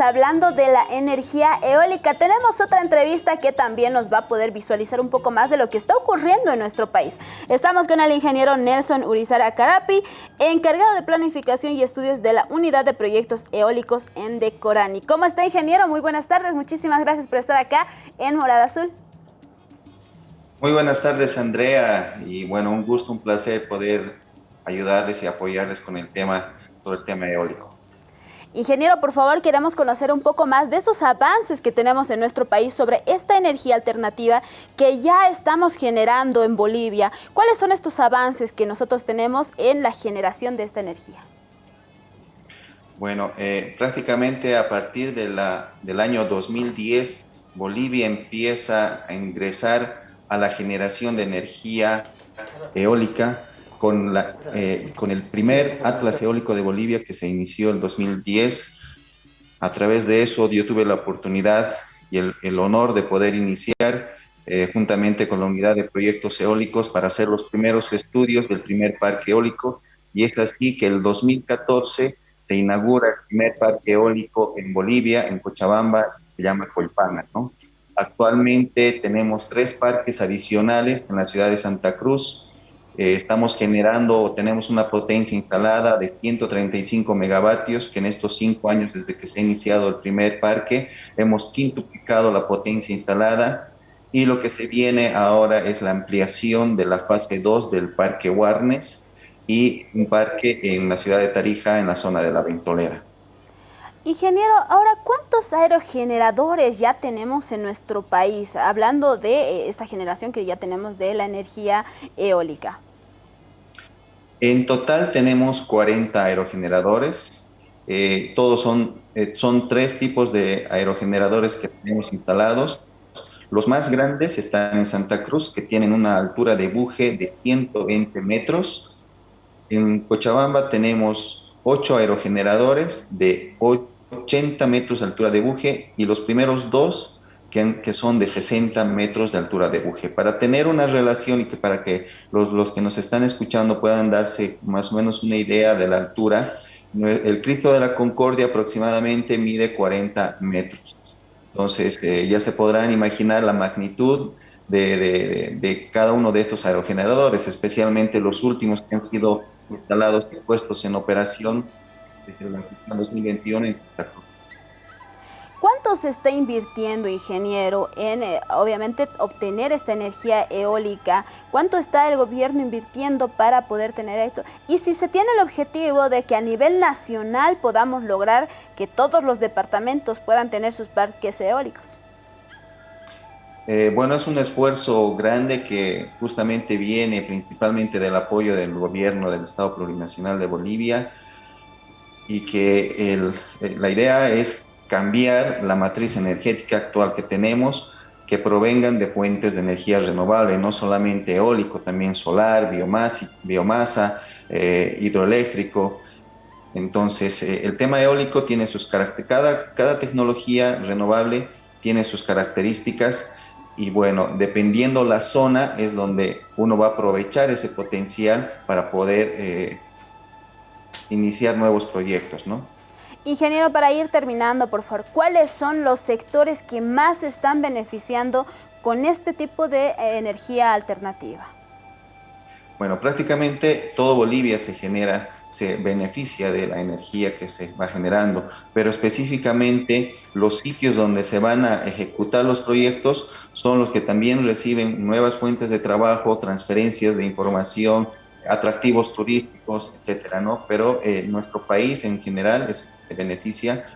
hablando de la energía eólica. Tenemos otra entrevista que también nos va a poder visualizar un poco más de lo que está ocurriendo en nuestro país. Estamos con el ingeniero Nelson Urizara Carapi, encargado de planificación y estudios de la Unidad de Proyectos Eólicos en Decorani. ¿Cómo está, ingeniero? Muy buenas tardes. Muchísimas gracias por estar acá en Morada Azul. Muy buenas tardes, Andrea. Y bueno, un gusto, un placer poder ayudarles y apoyarles con el tema, sobre el tema eólico. Ingeniero, por favor, queremos conocer un poco más de estos avances que tenemos en nuestro país sobre esta energía alternativa que ya estamos generando en Bolivia. ¿Cuáles son estos avances que nosotros tenemos en la generación de esta energía? Bueno, eh, prácticamente a partir de la, del año 2010, Bolivia empieza a ingresar a la generación de energía eólica con, la, eh, con el primer Atlas Eólico de Bolivia que se inició en 2010. A través de eso yo tuve la oportunidad y el, el honor de poder iniciar eh, juntamente con la unidad de proyectos eólicos para hacer los primeros estudios del primer parque eólico y es así que el 2014 se inaugura el primer parque eólico en Bolivia, en Cochabamba, se llama Colpana, ¿no? Actualmente tenemos tres parques adicionales en la ciudad de Santa Cruz, eh, estamos generando, tenemos una potencia instalada de 135 megavatios, que en estos cinco años desde que se ha iniciado el primer parque, hemos quintuplicado la potencia instalada y lo que se viene ahora es la ampliación de la fase 2 del parque Warnes y un parque en la ciudad de Tarija, en la zona de la Ventolera. Ingeniero, ahora, ¿cuántos aerogeneradores ya tenemos en nuestro país? Hablando de eh, esta generación que ya tenemos de la energía eólica. En total tenemos 40 aerogeneradores. Eh, todos son, eh, son tres tipos de aerogeneradores que tenemos instalados. Los más grandes están en Santa Cruz, que tienen una altura de buje de 120 metros. En Cochabamba tenemos 8 aerogeneradores de 8 80 metros de altura de buje y los primeros dos que, que, son de 60 metros de altura de buje. Para tener una relación y que para que los, los, que nos están escuchando puedan darse más o menos una idea de la altura, el Cristo de la Concordia aproximadamente mide 40 metros. Entonces eh, ya se podrán imaginar la magnitud de, de, de, cada uno de estos aerogeneradores, especialmente los últimos que han sido instalados y puestos en operación desde la 2021 en ¿Cuánto se está invirtiendo, ingeniero, en eh, obviamente obtener esta energía eólica? ¿Cuánto está el gobierno invirtiendo para poder tener esto? Y si se tiene el objetivo de que a nivel nacional podamos lograr que todos los departamentos puedan tener sus parques eólicos. Eh, bueno, es un esfuerzo grande que justamente viene principalmente del apoyo del gobierno del Estado Plurinacional de Bolivia, y que el, eh, la idea es cambiar la matriz energética actual que tenemos, que provengan de fuentes de energía renovable, no solamente eólico, también solar, biomasa, biomasa eh, hidroeléctrico. Entonces, eh, el tema eólico tiene sus características, cada, cada tecnología renovable tiene sus características y bueno, dependiendo la zona es donde uno va a aprovechar ese potencial para poder iniciar nuevos proyectos, ¿no? Ingeniero, para ir terminando, por favor, ¿cuáles son los sectores que más están beneficiando con este tipo de eh, energía alternativa? Bueno, prácticamente todo Bolivia se genera, se beneficia de la energía que se va generando, pero específicamente los sitios donde se van a ejecutar los proyectos son los que también reciben nuevas fuentes de trabajo, transferencias de información, atractivos turísticos, etcétera, ¿no? Pero eh, nuestro país en general se beneficia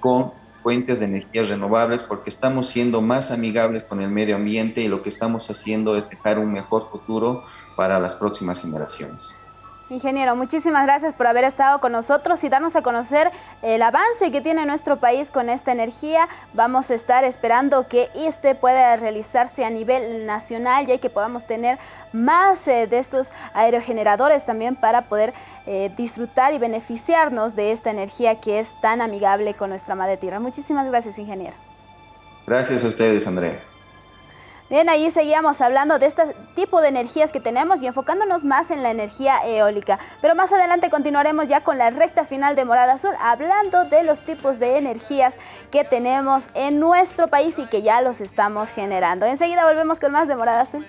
con fuentes de energías renovables porque estamos siendo más amigables con el medio ambiente y lo que estamos haciendo es dejar un mejor futuro para las próximas generaciones. Ingeniero, muchísimas gracias por haber estado con nosotros y darnos a conocer el avance que tiene nuestro país con esta energía. Vamos a estar esperando que este pueda realizarse a nivel nacional ya que podamos tener más eh, de estos aerogeneradores también para poder eh, disfrutar y beneficiarnos de esta energía que es tan amigable con nuestra madre tierra. Muchísimas gracias, ingeniero. Gracias a ustedes, Andrea. Bien, ahí seguíamos hablando de este tipo de energías que tenemos y enfocándonos más en la energía eólica. Pero más adelante continuaremos ya con la recta final de Morada Azul, hablando de los tipos de energías que tenemos en nuestro país y que ya los estamos generando. Enseguida volvemos con más de Morada Azul.